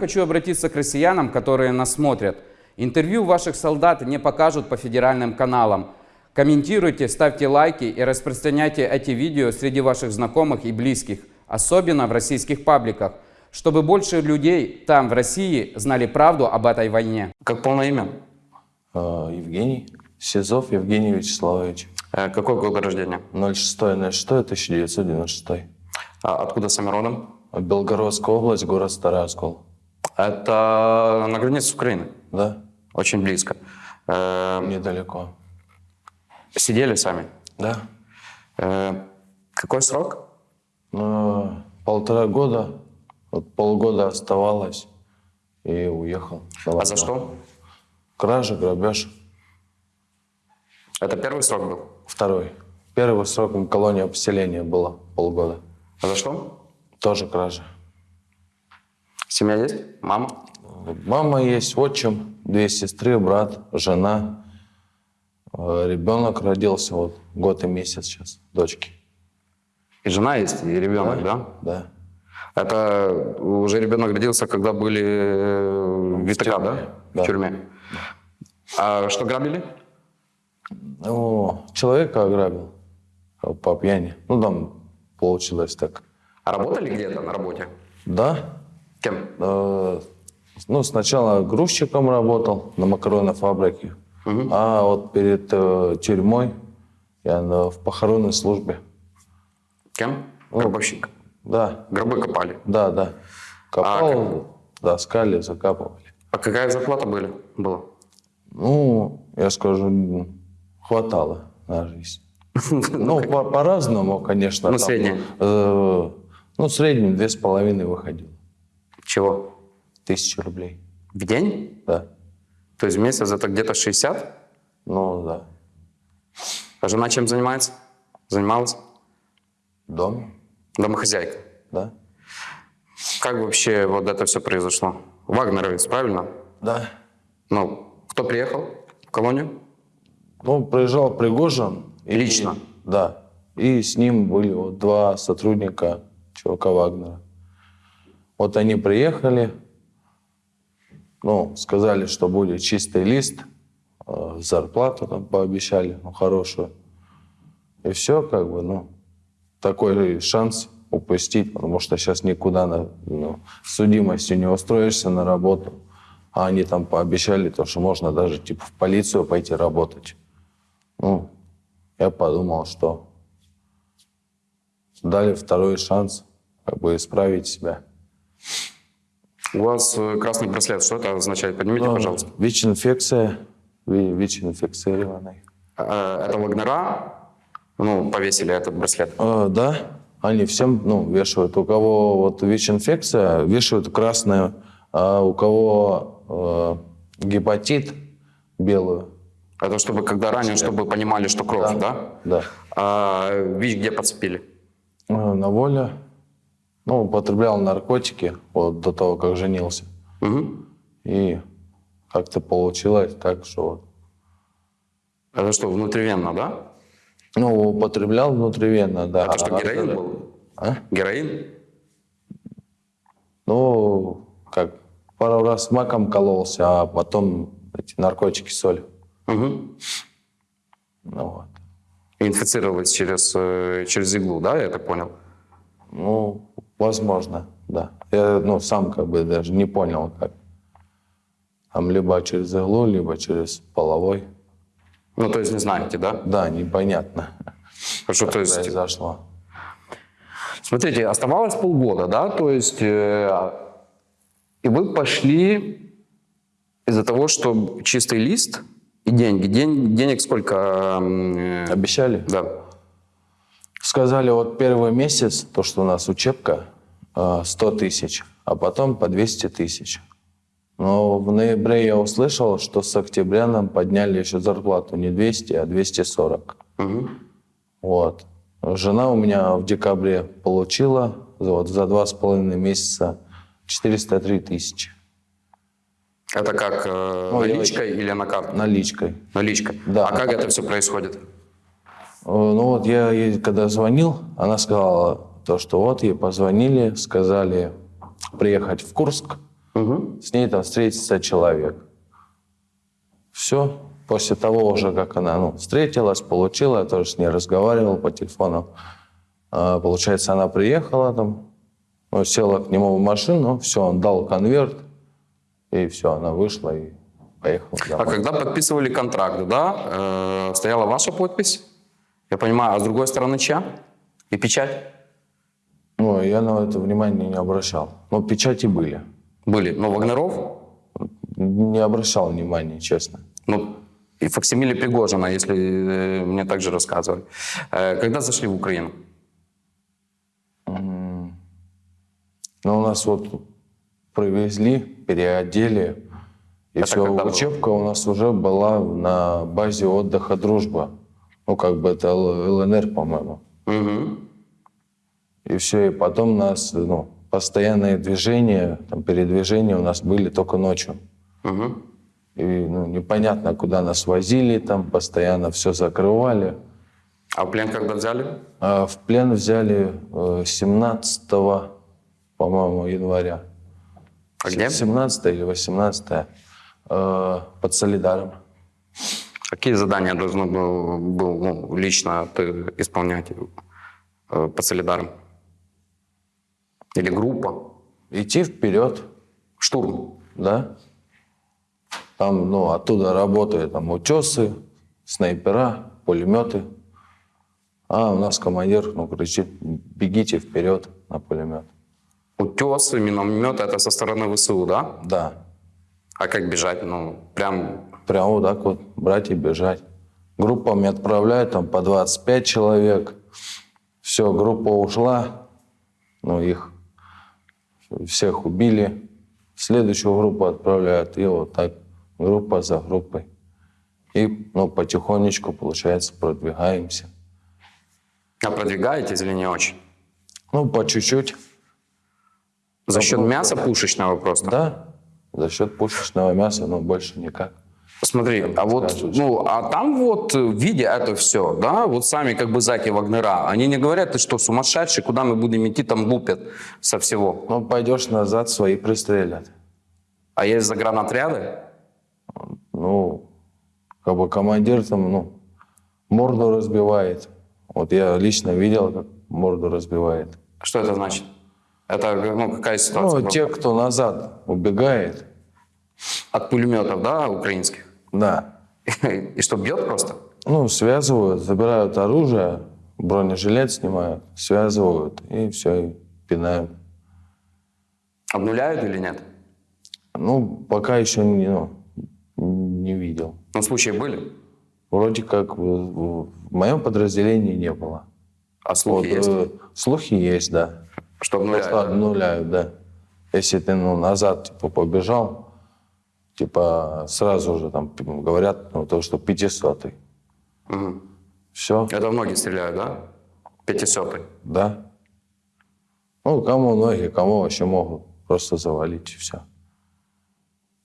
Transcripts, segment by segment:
Хочу обратиться к россиянам, которые нас смотрят. Интервью ваших солдат не покажут по федеральным каналам. Комментируйте, ставьте лайки и распространяйте эти видео среди ваших знакомых и близких, особенно в российских пабликах, чтобы больше людей там, в России, знали правду об этой войне. Как полное имя? Э, Евгений Сизов Евгений Вячеславович. Э, Какой год рождения? 06.06.1996. А Откуда сами родом? Белгородская область, город Старый Оскол. Это на границе с Украиной. Да, Очень близко. Э, недалеко. Сидели сами. Да. Э, Какой срок? Ну, полтора года, вот полгода оставалось и уехал. А за что? Кража, грабеж. Это первый срок был? Второй. Первый срок в колонии поселения было полгода. А за что? Тоже кража. Семья есть? Мама? Мама есть, отчим, две сестры, брат, жена. Э, Ребенок родился вот год и месяц сейчас, дочки. И жена есть, и ребенок, да? Да. Это уже ребенок родился, когда были э, в ВТК, да? Да. В тюрьме. А что грабили? Ну, человека ограбил по пьяни. Ну, там получилось так. А работали где-то на работе? Да. Кем? Э, Ну, сначала грузчиком работал на макаронной фабрике. А вот перед э, тюрьмой я на- в похоронной службе. Кем? Гробовщик. Да, Гробы копали. да, да. Копал, как? доскали, закапывали. А какая зарплата были, была? Ну, я скажу, хватало на жизнь. Ну, по- по-разному, конечно. Ну, там, среднее. э, ну, в среднем две с половиной выходило. Чего? Тысячи рублей. В день? Да. То есть в месяц это где-то 60? Ну, да. А жена чем занимается? Занималась? Дом, Домохозяйка. да. Как вообще вот это все произошло? Вагнеровец, правильно? Да. Ну, кто приехал в колонию? Ну, приезжал Пригожин. и- Лично? Да. И с ним были вот два сотрудника чувака Вагнера. Вот они приехали, ну, сказали, что будет чистый лист, э, зарплату там пообещали, ну, хорошую. И все, как бы, ну, такой шанс упустить, потому что сейчас никуда на, ну, судимостью не устроишься на работу. А они там пообещали то, что можно даже типа в полицию пойти работать. Ну, я подумал, что дали второй шанс как бы исправить себя. У вас э, красный браслет, что это означает? Поднимите, Ну, пожалуйста. ВИЧ-инфекция, ви- ВИЧ-инфицированный. Э, Это Вагнера, ну, повесили этот браслет. Э, да, они всем ну, вешают. У кого вот ВИЧ-инфекция, вешают красную, а у кого э, гепатит белую. Это чтобы, когда ранен, чтобы понимали, что кровь, да? Да. А ВИЧ где подцепили? Э, На воле. Ну, употреблял наркотики вот до того, как женился. Мгм. И как-то получилось так, что вот Это что, внутривенно, да? Ну, употреблял внутривенно, да. Это что, А героин когда- был? А? Героин? Ну, как, пару раз маком кололся, а потом эти наркотики, соль. Мгм. Ну, вот. Инфицировались через, э, через иглу, да, я так понял? Ну, возможно, да. Я, ну, сам как бы даже не понял, как. Там либо через иглу, либо через половой. Ну, то есть не знаете, да? Да, непонятно, Хорошо, как то есть... произошло. Смотрите, оставалось полгода, да, то есть... э, и вы пошли из-за того, что чистый лист и деньги. День, денег сколько? э, Обещали? Да. Сказали, вот первый месяц, то, что у нас учебка, э, 100 тысяч, а потом по 200 тысяч. Но в ноябре я услышал, что с октября нам подняли еще зарплату не 200, а 240. Мгм. Вот. Жена у меня в декабре получила вот, за два с половиной месяца 403 тысячи Это как э, Ну, я- наличкой или на карту? наличкой. Наличка. Да. А как это все происходит? Э, Ну вот я ей когда звонил, она сказала то, что вот ей позвонили, сказали приехать в Курск, С ней там встретится человек. Все. После того уже, как она ну, встретилась, получила, я тоже с ней разговаривал по телефону. А, получается, она приехала там, ну, села к нему в машину, все, он дал конверт, и все, она вышла и поехала А домой. когда подписывали контракт, да, э, стояла ваша подпись, я понимаю, а с другой стороны чья? И печать? Ну, я на это внимания не обращал. Но печати были. Были. Но Вагнеров, Не обращал внимания, честно. ну, и факсимиле Пригожина, если э, мне так же рассказывали. Э, когда зашли в Украину? Но у нас вот привезли, переодели. И Это все, когда было? учебка у нас уже была на базе отдыха «Дружба». Ну, как бы это ЛНР, по-моему. Мгм. И все, и потом нас ну, постоянные движения, там, передвижения у нас были только ночью. Мгм. И ну, непонятно, куда нас возили, там постоянно все закрывали. А в плен когда взяли? А в плен взяли э, 17, по-моему, января. А где? 17 или 18 э, под Солидаром. Какие задания должен был, был ну, лично ты исполнять э, по солидарам? Или группа? Идти вперед, Штурм. да? Там, ну, оттуда работают там утесы, снайпера, пулеметы. А у нас командир, ну, кричит, бегите вперед на пулемет. Утесы, минометы, это со стороны ВСУ, да? Да, А как бежать? Ну, прям прямо вот так вот брать и бежать. Группами отправляют там по 25 человек. Все, группа ушла, ну, их всех убили. Следующую группу отправляют, и вот так, группа за группой. И, ну, потихонечку, получается, продвигаемся. а продвигаетесь или не очень? Ну, по чуть-чуть, За счет ну, мяса пушечного просто? да, за счет пушечного мяса, но больше никак. Смотри, а вот, ну, а там вот, э, видя это все, да, вот сами как бы заки Вагнера, они не говорят, ты что, сумасшедший, куда мы будем идти, там лупят со всего. Ну, пойдешь назад, свои пристрелят. А есть загранотряды? ну, как бы командир там, ну, морду разбивает. Вот я лично видел, как морду разбивает. Что это значит? Это, ну, какая ситуация? Ну, те, кто назад убегает, От пулеметов, да, украинских? Да, И что, бьет просто? ну, связывают, забирают оружие, бронежилет снимают, связывают, и все, и пинают. Обнуляют или нет? Ну, пока еще не, ну, не видел. Ну, случаи были, Вроде как в, в- в моем подразделении не было. а слухи Вот, есть, э, слухи есть, да. что обнуляют. Просто обнуляют, да. Если ты ну, назад типа, побежал, типа сразу же там говорят, ну, то, что 500 Мгм. Все, Это многие стреляют, да? Пятисотый. да. Ну, кому ноги, кому вообще могут просто завалить и все.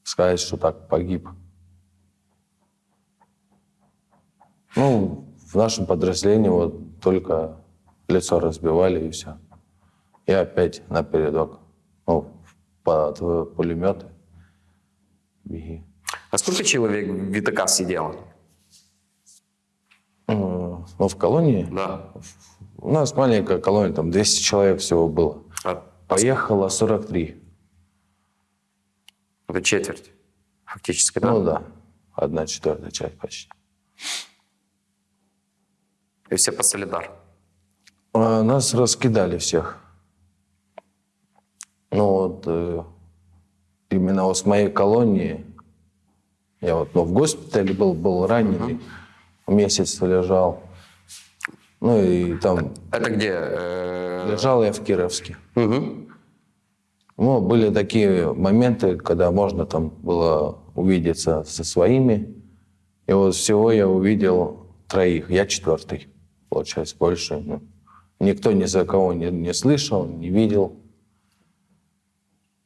Сказать, что так погиб. Ну, в нашем подразделении вот только лицо разбивали и все. И опять на передок. Ну, под пулеметы. Беги. А сколько человек в ВТК сидело? М, Ну, в колонии Да. у нас маленькая колония, там 200 человек всего было. А- Поехало 43. Это четверть, фактически, да? Ну да, одна четвертая часть почти. И все по солидар. А нас раскидали всех. Ну вот э, именно вот с моей колонии, я вот ну, в госпитале был, был раненый, месяц лежал. Ну и там Это где? Э, лежал я в Кировске. мгм. Ну, были такие моменты, когда можно там было увидеться со своими. И вот всего я увидел троих. Я четвертый, получается, больше. ну, никто ни за кого не, не слышал, не видел.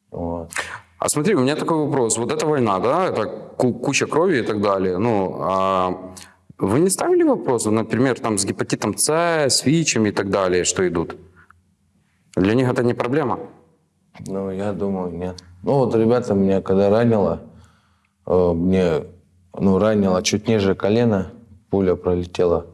Вот. А смотри, у меня такой вопрос. Вот эта война, да, это ку- куча крови и так далее. Ну, а вы не ставили вопрос, например, там с гепатитом С, с ВИЧем и так далее, что идут? Для них это не проблема? Ну, я думаю, нет. Ну, вот ребята меня когда ранило, э, мне, ну, ранило чуть ниже колена, пуля пролетела.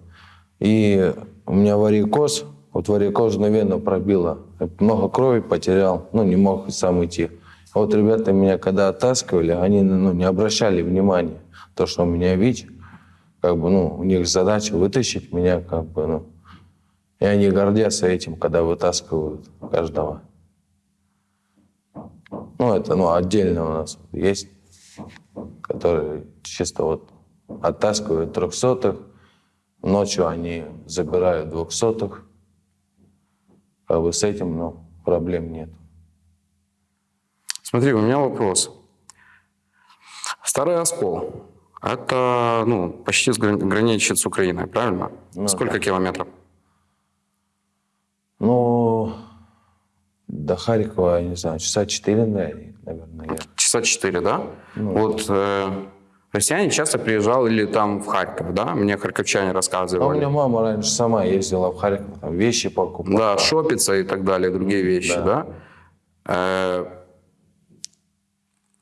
И у меня варикоз, вот варикозную вену пробило. Много крови потерял, ну, не мог сам идти. А вот ребята меня когда оттаскивали, они, ну, не обращали внимания. То, что у меня ВИЧ, как бы, ну, у них задача вытащить меня, как бы, ну. И они гордятся этим, когда вытаскивают каждого. Ну, это, ну, отдельно у нас есть, которые чисто вот оттаскивают трехсотых, ночью они забирают двухсотых. Как бы с этим, ну, проблем нет. Смотри, у меня вопрос. Старый оскол. Это, ну, почти граничит с Украиной, правильно? Ну, Сколько километров? Ну, до Харькова, я не знаю, часа четыре, наверное, я. Часа четыре, да? Ну, вот э, россияне часто приезжали там в Харьков, да? Мне харьковчане А у рассказывали. меня мама раньше сама ездила в Харьков, там вещи покупала. Да, шопиться и так далее, другие вещи, да? Э,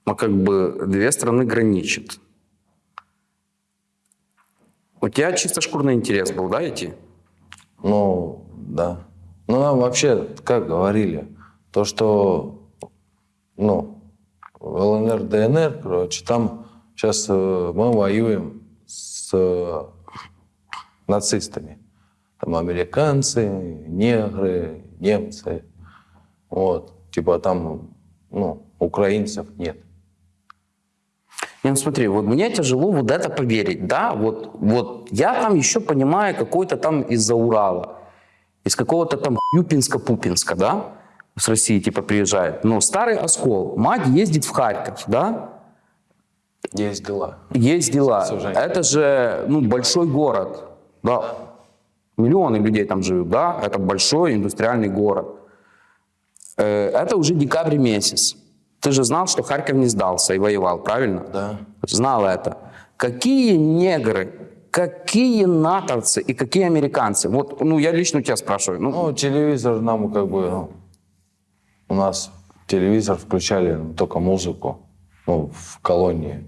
ну, как бы две страны граничат. У тебя чисто шкурный интерес был, да, идти? Ну, да. Ну, нам вообще, как говорили, то, что, ну, ЛНР, ДНР, короче, там сейчас мы воюем с э, нацистами. Там американцы, негры, немцы. Вот. Типа там, ну, украинцев нет. Не, ну смотри, вот мне тяжело вот это поверить, да, вот, вот я там еще понимаю какой-то там из-за Урала, из какого-то там Юпинска-Пупинска, да, с России типа приезжает, но старый оскол, мать ездит в Харьков, да, Есть дела. есть дела, это же, ну, большой город, да, миллионы людей там живут, да, это большой индустриальный город. Э, Это уже декабрь месяц. Ты же знал, что Харьков не сдался и воевал, правильно? Да. знал это. Какие негры, какие натовцы и какие американцы? Вот, ну, я лично у тебя спрашиваю. Ну, Ну, телевизор нам как бы, ну, у нас телевизор включали только музыку, ну, в колонии.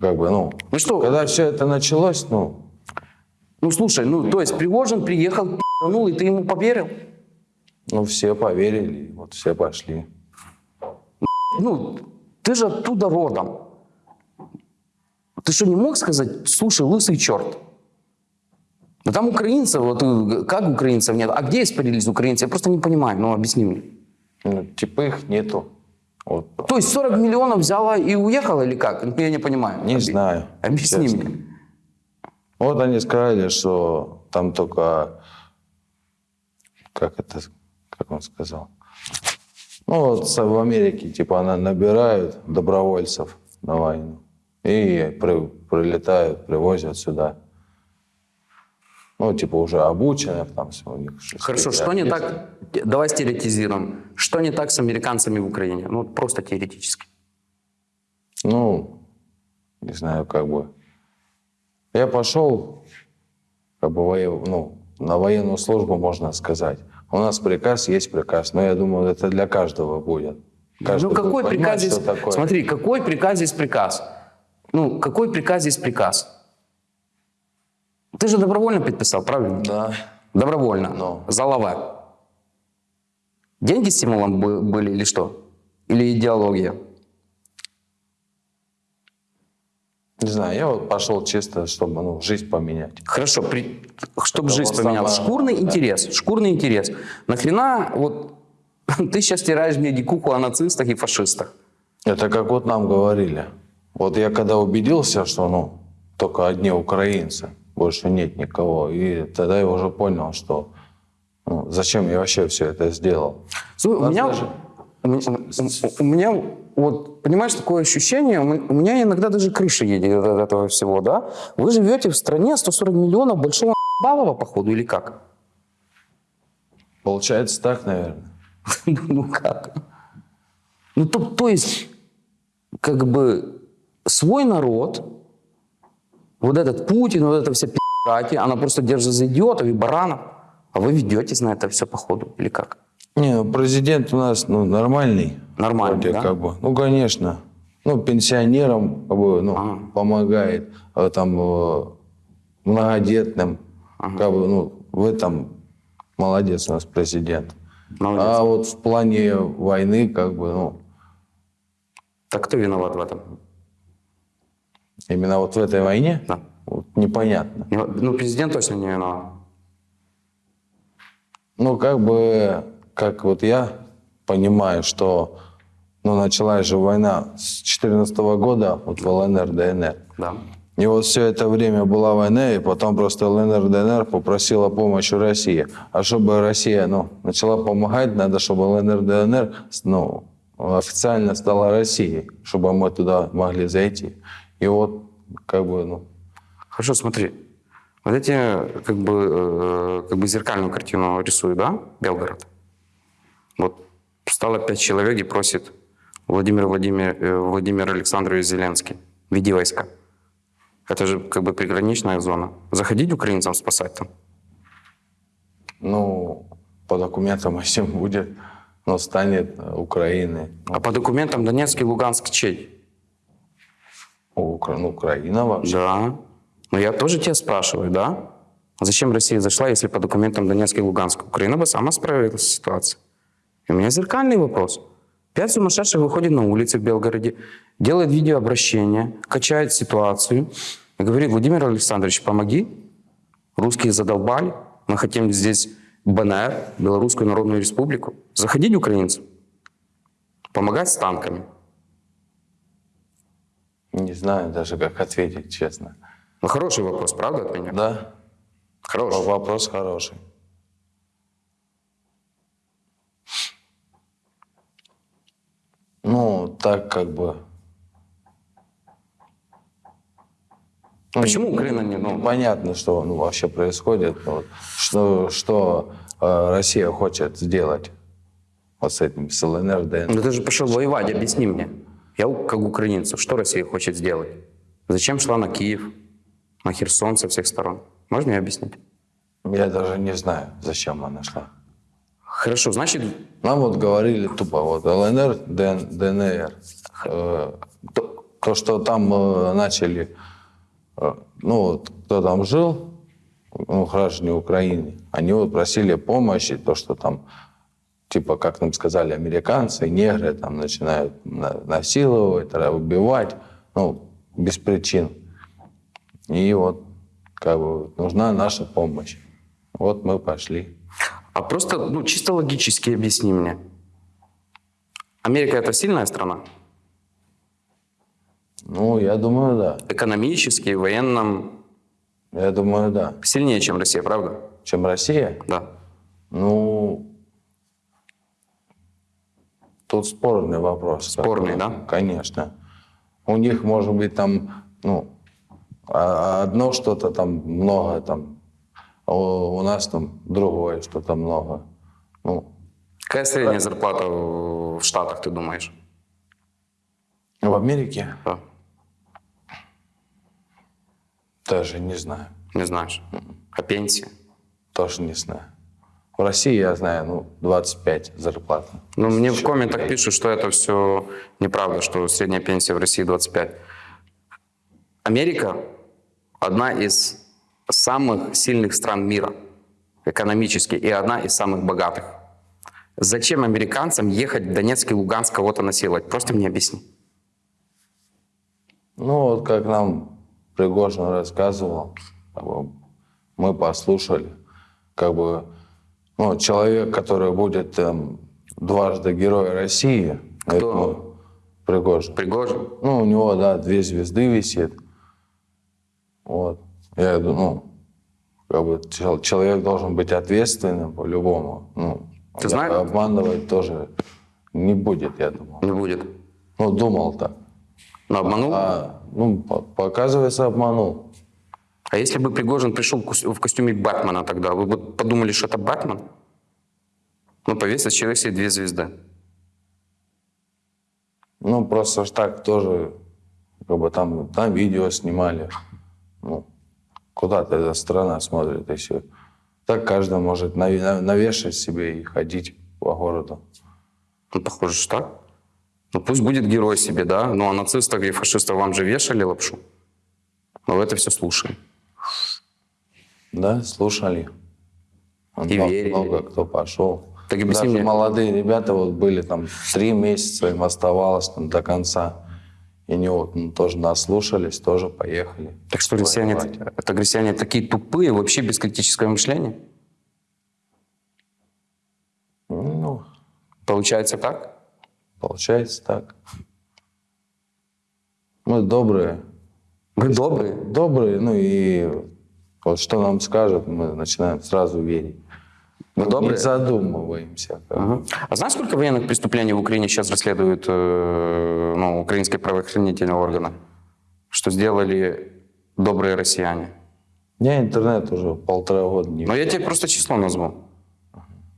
Как бы, ну, Ну что? когда все это началось, ну, ну, слушай, ну, то есть Пригожин приехал, ну, и ты ему поверил? ну, все поверили, вот все пошли. Ну, ты же оттуда родом. Ты что, не мог сказать, слушай, лысый черт? Да там украинцев, вот э, как украинцев нет? А где испарились украинцы? Я просто не понимаю, ну, объясни мне. Ну, типа их нету. Вот. То есть 40 миллионов взяла и уехала или как? Ну, Я не понимаю. Не Объ- знаю. Объясни честно. мне. Вот они сказали, что там только, как это, как он сказал, ну вот в Америке, типа, она набирают добровольцев на войну и при- прилетают, привозят сюда. Ну, типа, уже обученных там у них. Хорошо, что не так? Давай стереотизируем. Что не так с американцами в Украине? Ну, просто теоретически. Ну, не знаю, как бы. Я пошел, как бы, воев- ну, на военную службу, можно сказать. У нас приказ есть приказ, но я думаю, это для каждого будет. Каждый ну, будет какой понимать, приказ здесь... такое. Смотри, какой приказ здесь приказ? Ну, какой приказ здесь приказ? Ты же добровольно подписал, правильно? Да. Добровольно. Но. За лаве. Деньги стимулом бы- были или что? Или идеология? Не знаю, я вот пошел чисто, чтобы ну, жизнь поменять. Хорошо, при... чтобы Это жизнь поменялась. самое- Шкурный да. интерес. Шкурный интерес. Нахрена вот ты сейчас стираешь мне дикуху о нацистах и фашистах? Это как вот нам говорили. Вот я когда убедился, что ну, только одни украинцы, больше нет никого, и тогда я уже понял, что ну, зачем я вообще все это сделал. Слушай, у меня, даже- у меня, вот, понимаешь, такое ощущение, у меня иногда даже крыша едет от этого всего, да? Вы живете в стране 140 миллионов большого балова, походу, или как? Получается так, наверное. Ну как? Ну то, то есть, как бы свой народ, вот этот Путин, вот эта вся пи***ки, она просто держит за идиотов и баранов, а вы ведетесь на это все походу, или как? Не, ну, президент у нас ну, нормальный. Нормальный, Вроде да? как бы. Ну, конечно. Ну, пенсионерам как бы, ну, Ага. помогает, а там э, многодетным. Как бы, ну, в этом молодец у нас президент. Молодец. А вот в плане войны, как бы, ну, Так кто виноват в этом? именно вот в этой войне, Да. вот непонятно. Не- Ну, президент точно не виноват. Ну, как бы, как вот я понимаю, что ну, началась же война с 14 года, вот в ЛНР, ДНР. Да. И вот все это время была война, и потом просто ЛНР, ДНР попросила помощь у России. А чтобы Россия ну, начала помогать, надо, чтобы ЛНР, ДНР ну, официально стала Россией, чтобы мы туда могли зайти. И вот как бы, ну, Хорошо, смотри. Вот эти, как бы, э, как бы зеркальную картину рисую, да, Белгород? Вот стало пять человек и просит Владимир, Владимир, э, Владимир Александрович Зеленский, веди войска. Это же как бы приграничная зона. Заходить украинцам спасать там? ну, по документам, если будет, ну, станет Украиной. А по документам Донецк и Луганск чей? Укра- ну, Украина вообще. Да. Но я тоже тебя спрашиваю, да? Зачем Россия зашла, если по документам Донецк и Луганск? Украина бы сама справилась с ситуацией. И у меня зеркальный вопрос. Пять сумасшедших выходит на улицы в Белгороде, делает видеообращение, качает ситуацию и говорит, Владимир Александрович, помоги. Русские задолбали. Мы хотим здесь БНР, Белорусскую Народную Республику. Заходить украинцам. Помогать с танками. Не знаю даже, как ответить, честно. Ну, хороший вопрос, правда, от меня? Да, Хороший. вопрос хороший. Ну, так как бы... Ну, Почему Украина не... Ну, Понятно, что ну, вообще происходит. ну, вот, что что э, Россия хочет сделать вот с этим, с ЛНР, ДНР. Ну ты же пошел воевать, объясни мне. Я как украинцев, что Россия хочет сделать? Зачем шла на Киев, на Херсон со всех сторон? Можно мне объяснить? Я даже не знаю, зачем она шла. Хорошо, значит, Нам вот говорили тупо, вот ЛНР, ДН, ДНР. Э, то, то, что там э, начали, э, ну вот кто там жил, ну граждане Украины, они вот просили помощи, то, что там, типа, как нам сказали, американцы, негры там начинают на- насиловать, убивать, ну, без причин. И вот, как бы, нужна наша помощь. Вот мы пошли. А просто, ну, чисто логически объясни мне. Америка это сильная страна? Ну, я думаю, да. Экономически, военном Я думаю, да. сильнее, чем Россия, правда? Чем Россия? Да. Ну, тут спорный вопрос. Спорный, да? Конечно. У них, может быть, там, ну, а- одно что-то там много, там, а у, у нас там другое что-то много. Ну, Какая средняя зарплата в Штатах, ты думаешь? в Америке Да. даже не знаю. Не знаешь. А пенсия? Тоже не знаю. В России я знаю, ну, 25 зарплата. Ну, мне в комментах пишут, что это все неправда, что средняя пенсия в России 25. Америка одна из самых сильных стран мира экономически и одна из самых богатых. Зачем американцам ехать в Донецк и Луганск кого-то насиловать? Просто мне объясни. Ну, вот как нам Пригожин рассказывал, мы послушали, как бы, ну, человек, который будет там, дважды Герой России, Кто? это, ну, Пригожин. Пригожин? Ну, у него, да, две звезды висит. Вот. Я думаю, ну, как бы чел- человек должен быть ответственным по-любому. Ну, Ты знаешь- Обманывать тоже не будет, я думал. Не будет. Ну, думал так. Но обманул? А, ну, по- показывается, обманул. А если бы Пригожин пришел в кос- в костюме Бэтмена тогда, вы бы подумали, что это Бэтмен? Ну, повесил человек себе две звезды. Ну, просто ж так тоже, как бы там, там видео снимали. Ну, куда-то эта страна смотрит, и все. Так каждый может навешать себе и ходить по городу. Ну, похоже, что так. Ну, пусть будет герой себе, да? Ну, а нацистов и фашистов вам же вешали лапшу. Но вы это все слушаем. Да, слушали. И Мно- верили. Много кто пошел. Так объясни Даже мне. молодые ребята вот были там три месяца, им оставалось там до конца. И они вот ну, тоже наслушались, тоже поехали. Так что воевать. это россияне такие тупые, вообще без критического мышления? Ну, Получается так? получается так. Мы добрые. Вы добрые. Добрые, ну и вот что нам скажут, мы начинаем сразу верить. Вы добрые? Не задумываемся. Мгм. А знаешь, сколько военных преступлений в Украине сейчас расследуют э, ну, украинские правоохранительные органы? Что сделали добрые россияне? Я интернет уже полтора года не Но я тебе просто число назву.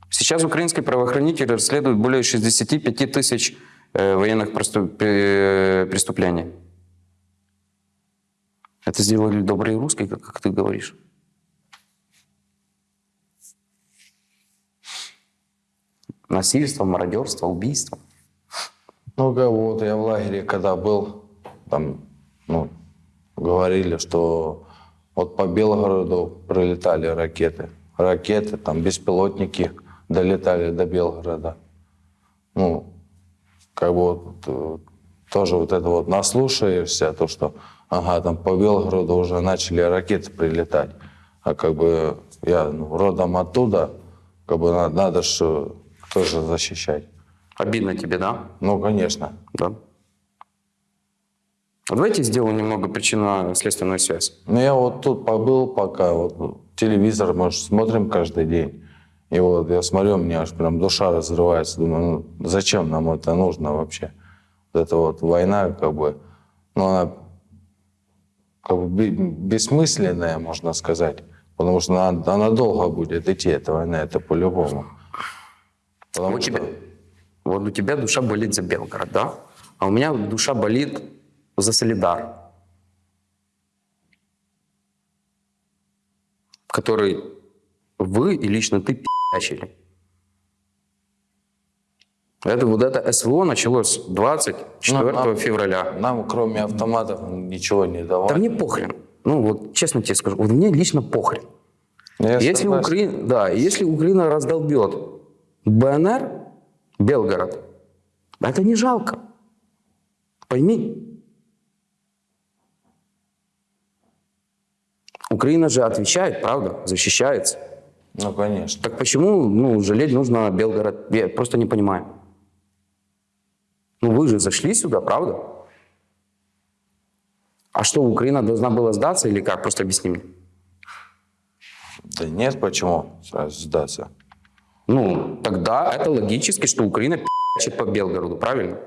Сейчас украинские правоохранители расследуют более 65 тысяч э, военных преступ- э, преступлений. Это сделали добрые русские, как, как ты говоришь. Насильство, мародерство, убийство. Ну, как вот я в лагере, когда был, там, ну, говорили, что вот по Белгороду пролетали ракеты. Ракеты, там, беспилотники долетали до Белгорода. Ну, как бы вот э, тоже вот это вот наслушаешься, то, что, ага, там по Белгороду уже начали ракеты прилетать. А как бы я ну, родом оттуда, как бы надо, надо же тоже защищать. Обидно тебе, да? Ну, конечно. Да. А давайте сделаем немного причинно-следственную связь. Ну, я вот тут побыл пока, вот телевизор, может, смотрим каждый день. И вот я смотрю, у меня аж прям душа разрывается. Думаю, ну, зачем нам это нужно вообще? Вот эта вот война, как бы, ну, она как бы бе- бессмысленная, можно сказать. Потому что она, она долго будет идти, эта война, это по-любому. Потому Вот что- тебе, вот у тебя душа болит за Белгород, да? А у меня душа болит за Солидар, который вы и лично ты пи***чили. Это вот это СВО началось 24 Ну, нам- февраля. Нам, кроме автоматов, ничего не давали. Да мне похрен. Ну вот честно тебе скажу, вот мне лично похрен. Ну, я Если. Украина, да, если Украина раздолбет БНР, Белгород, это не жалко. Пойми. Украина же отвечает, правда, защищается. Ну, конечно. Так почему ну, жалеть нужно Белгород? Я просто не понимаю. Ну вы же зашли сюда, правда? А что, Украина должна была сдаться или как? Просто объясни мне. Да нет, почему сдаться? Ну, тогда это логически, что Украина пи***чит по Белгороду, правильно?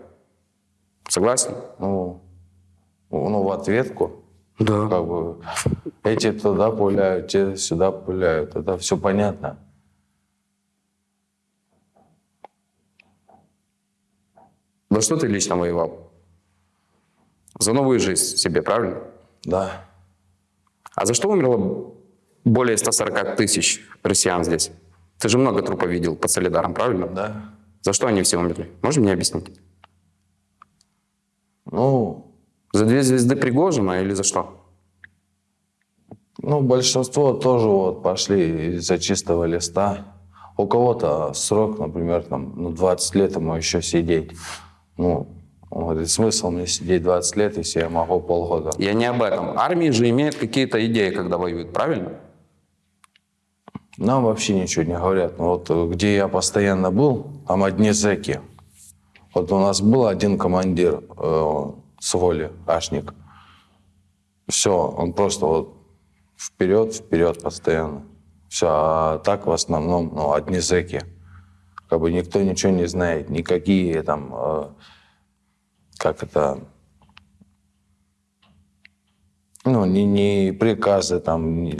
Согласен? Ну, ну, в ответку. Да. Как бы эти туда пуляют, те сюда пуляют. Это все понятно. За что ты лично воевал? За новую жизнь себе, правильно? Да. А за что умерло более 140 тысяч россиян здесь? Ты же много трупов видел под Солидаром, правильно? Да. За что они все умерли? Можешь мне объяснить? Ну, За две звезды Пригожина или за что? ну, большинство тоже вот пошли из-за чистого листа. У кого-то срок, например, там, ну, 20 лет ему еще сидеть. Ну, он говорит, смысл мне сидеть 20 лет, если я могу полгода. Я не об этом. Армии же имеют какие-то идеи, когда воюют, правильно? Нам вообще ничего не говорят. Ну, Вот э, где я постоянно был, там одни зэки. Вот у нас был один командир э, с воли, Ашник. Все, он просто вот вперед, вперед постоянно. Все, а так в основном ну, одни зэки. Как бы никто ничего не знает, никакие там, э, как это, ну, ни, ни приказы там, ни,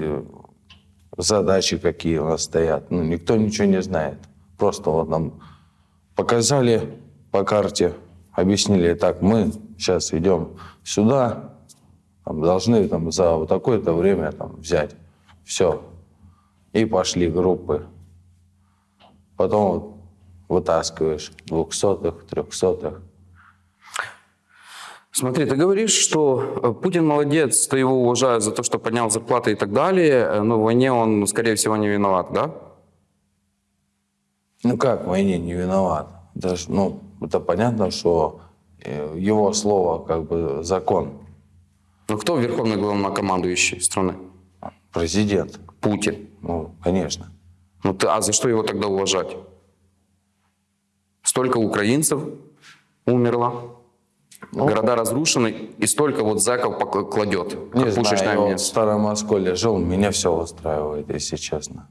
задачи какие у нас стоят. Ну, никто ничего не знает. Просто вот нам показали по карте, объяснили, так, мы сейчас идем сюда, там, должны там, за вот такое-то время там, взять. Все. И пошли группы. Потом вот вытаскиваешь двухсотых, трехсотых. Смотри, ты говоришь, что э, Путин молодец, ты его уважаешь за то, что поднял зарплаты и так далее, э, но в войне он, скорее всего, не виноват, да? Ну как в войне не виноват? Даже, ну, это понятно, что э, его слово как бы закон. Ну кто верховный главнокомандующий страны? Президент. Путин. Ну, конечно. Ну ты, а за что его тогда уважать? Столько украинцев умерло, города разрушены, и столько вот зэков пок- кладет, Не знаю, вот в. Старом Осколе жил, меня все устраивает, если честно.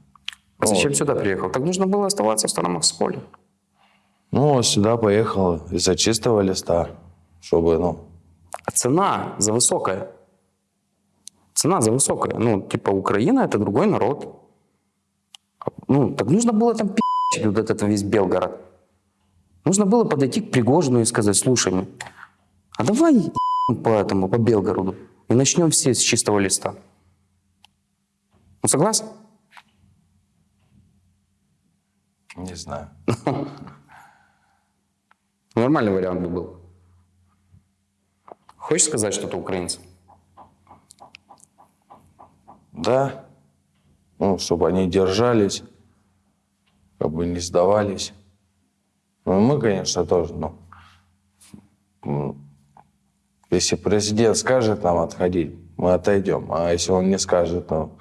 А Зачем сюда приехал? Так нужно было оставаться в Старом Осколе. Ну, сюда поехал из-за чистого листа, чтобы, ну, А цена за высокая. Цена за высокая. Ну, типа, Украина это другой народ. Ну, так нужно было там пи***ть вот этот весь Белгород. Нужно было подойти к Пригожину и сказать, слушай, ну, а давай по этому, по Белгороду. И начнем все с чистого листа. Ну, согласен? не знаю. Нормальный вариант бы был. Хочешь сказать что-то украинцам? Да, ну, чтобы они держались, как бы не сдавались. Ну, мы, конечно, тоже, ну, м, если президент скажет нам отходить, мы отойдем. А если он не скажет, ну,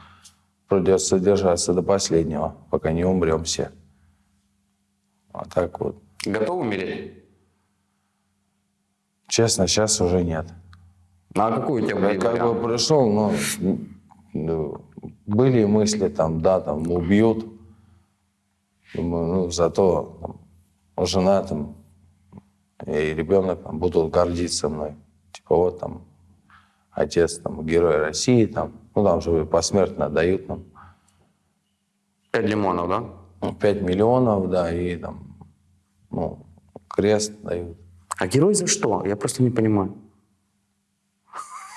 придется держаться до последнего, пока не умрем все. А так вот. Готов умереть? Честно, сейчас уже нет. Ну, а какой у тебя Я как бы пришел, но ну, были мысли там, да, там убьют. Думаю, ну, зато там, жена там и ребенок там, будут гордиться мной. Вот там отец там герой России, там, ну там же посмертно дают нам Пять лимонов, да? ну, 5 миллионов, да, и там, ну, крест дают. А герой за что? Я просто не понимаю.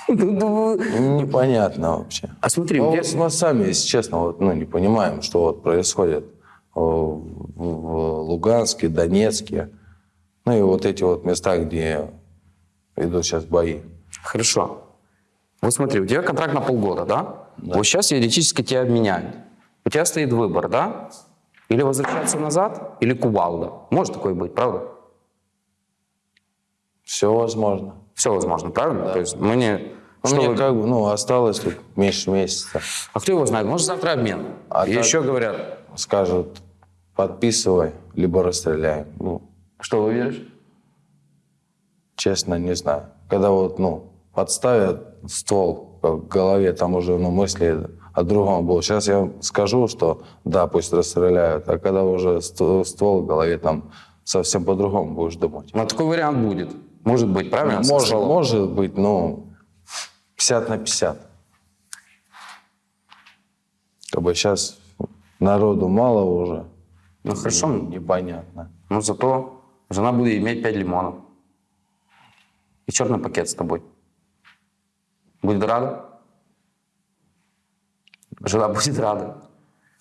Ну, Непонятно вообще. А смотри, Ну, где- вот мы сами, если честно, вот, ну, не понимаем, что вот происходит э, в, в Луганске, Донецке, ну и вот эти вот места, где идут сейчас бои. Хорошо. Вот смотри, у тебя контракт на полгода, да? Вот сейчас теоретически тебя обменяют. У тебя стоит выбор, да? Или возвращаться назад, или кувалда. Может такое быть, правда? Все возможно. Все возможно, правильно? То есть мы не... Ну, Что мне вы- как бы, ну, осталось тут меньше месяца. А кто его знает? Может, завтра обмен. А И еще говорят, Скажут, подписывай, либо расстреляем. Ну, что вы веришь? Честно, не знаю. Когда вот, ну, подставят ствол к голове, там уже, ну, мысли о другом будут. Сейчас я скажу, что да, пусть расстреляют, а когда уже ст- ствол в голове, там совсем по-другому будешь думать. Ну, такой вариант будет. Может быть, правильно? Может, Сказал. может быть, ну, 50 на 50. Как бы сейчас народу мало уже. Ну, хорошо. Непонятно. Но зато жена будет иметь 5 лимонов. И черный пакет с тобой. Будет рада? Жена будет рада.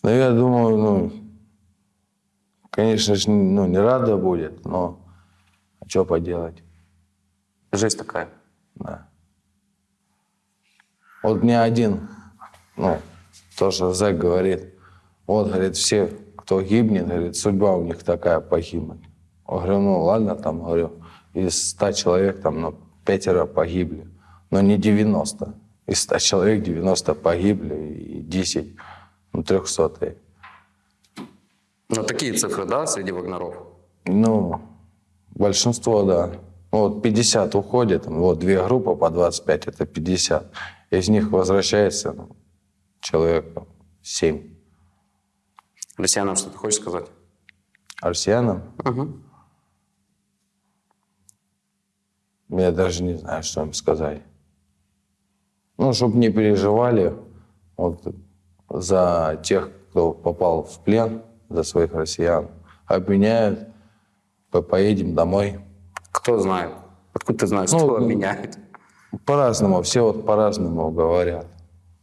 Ну, я думаю, ну, конечно же, ну, не рада будет, но что поделать, Жизнь такая. да. Вот мне один, ну, тоже зэк говорит, вот, говорит, все, кто гибнет, говорит, судьба у них такая погибнуть. Я говорю, ну, ладно, там, говорю, из 100 человек, там, ну, пятеро погибли, но не 90. Из 100 человек 90 погибли и 10, ну, 300 Ну, такие цифры, да, среди вагнеров? Ну, большинство, да. Ну, Вот 50 уходит, вот две группы по 25, это 50. Из них возвращается ну, человек 7. Россиянам что ты хочешь сказать? Россиянам Угу. Я даже не знаю, что им сказать. Ну, чтобы не переживали вот, за тех, кто попал в плен, за своих россиян. Обменяют, по- поедем домой. Кто знает? Откуда ты знаешь, Ну, кто ну, меняет? По-разному, все вот по-разному говорят.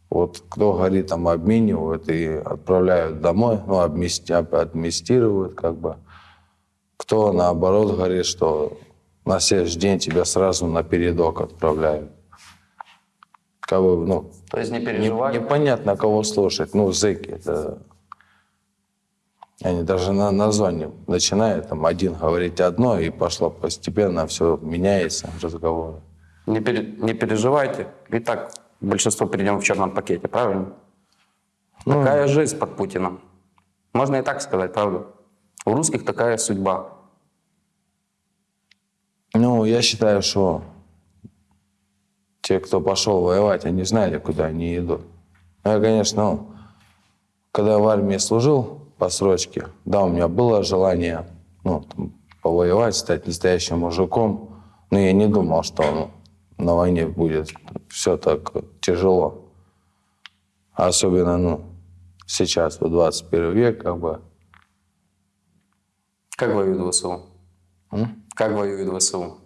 Вот кто говорит, там обменивают и отправляют домой, ну, обмести- об- администрируют как бы. кто наоборот говорит, что на следующий день тебя сразу на передок отправляют. Бы, ну, То есть не не- переживай. непонятно, кого слушать. Ну, зэки, это... Они даже на название начинают, там, один говорить одно, и пошло постепенно, все меняется, разговор. Не, пере- не переживайте. Ведь так большинство перейдем в черном пакете, правильно? Такая жизнь под Путиным. Можно и так сказать, правда? У русских такая судьба. Ну, я считаю, что те, кто пошел воевать, они знали, куда они идут. Я, конечно, ну, когда в армии служил по срочке, да, у меня было желание ну, там, повоевать, стать настоящим мужиком, но я не думал, что ну, на войне будет все так тяжело. Особенно, ну, сейчас, в 21 век, как бы, Как воюет ВСУ? Как воюет ВСУ?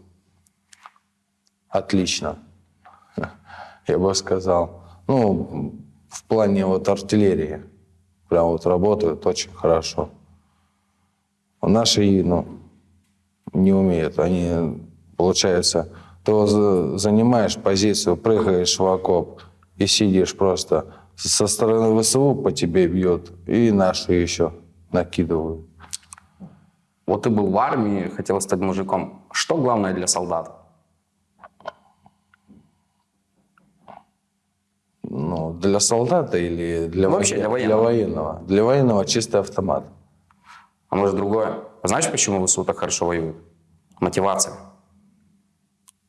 Отлично. Я бы сказал. Ну, в плане вот артиллерии. Прям вот работают очень хорошо. Наши, ну, не умеют. Они, получается, за- занимаешь позицию, прыгаешь в окоп и сидишь просто. Со стороны ВСУ по тебе бьют, и наши еще накидывают. Вот ты был в армии, хотел стать мужиком. Что главное для солдата? Ну, для солдата или для, Вообще для воен- военного. военного? Для военного чистый автомат. А может другое? Знаешь, почему ВСУ так хорошо воюют? Мотивация.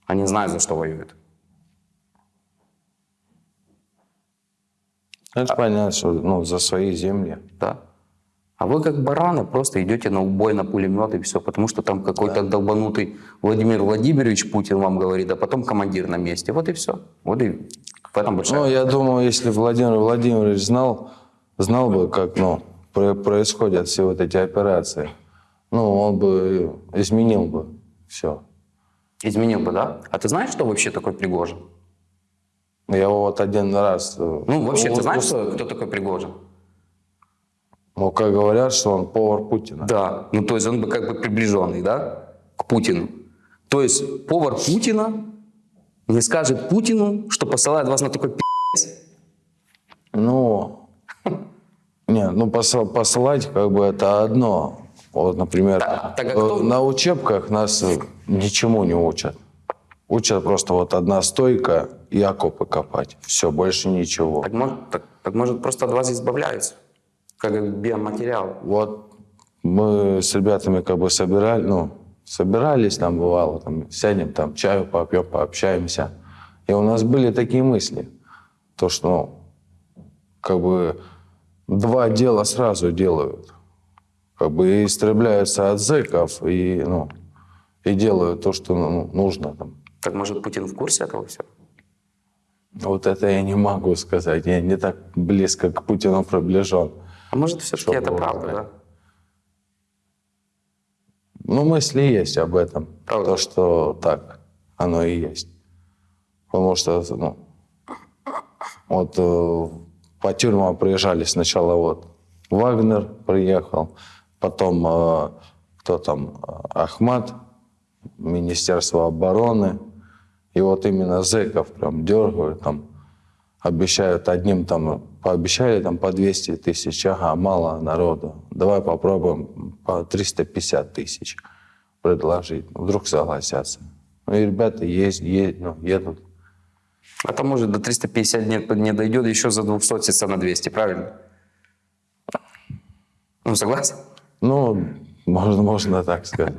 Они знают, за что воюют. Это понятно, что ну, за свои земли. Да. А вы как бараны просто идете на убой, на пулемет и все, потому что там какой-то долбанутый Владимир Владимирович Путин вам говорит, а потом командир на месте. Вот и все. Вот и в этом большая... Ну, я думаю, если Владимир Владимирович знал, знал бы, как ну, про- происходят все вот эти операции, ну, он бы изменил бы все. Изменил бы, да? А ты знаешь, что вообще такой Пригожин? Я его вот один раз... э, Ну, вообще, ты знаешь, кто такой Пригожин? Ну, как говорят, что он повар Путина. Да. Ну, то есть он бы как бы приближенный, да, к Путину. То есть повар Путина не скажет Путину, что посылает вас на такой пи***ц. Ну, не, ну посыл- посылать как бы это одно. Вот, например, Так, так а э, кто- на учебках нас ничему не учат. Учат просто вот одна стойка и окопы копать. Все, больше ничего. Так так, так может просто от вас избавляются, как биоматериал. Вот мы с ребятами как бы собирали, ну, собирались там бывало, там, сядем, там, чаю попьем, пообщаемся. И у нас были такие мысли, то, что, ну, как бы два дела сразу делают. Как бы и истребляются от зэков, и, ну, и делают то, что ну, нужно там. Так может Путин в курсе этого всего? Вот это я не могу сказать. Я не так близко к Путину приближен. А может все-таки Что это правда, да. Ну, мысли есть об этом. Правда? То, что так, оно и есть. Потому что, ну, вот э, по тюрьмам приезжали сначала вот Вагнер приехал, потом э, кто там, Ахмат, Министерство обороны. И вот именно зэков прям дергают, там, обещают одним там, пообещали там по 200 тысяч, ага, мало народу, давай попробуем по 350 тысяч предложить, вдруг согласятся. Ну и ребята есть, есть, ну, едут. А то может до 350 не, не дойдет, еще за 200 на 200, правильно? Ну, согласен? Ну, можно, можно так сказать.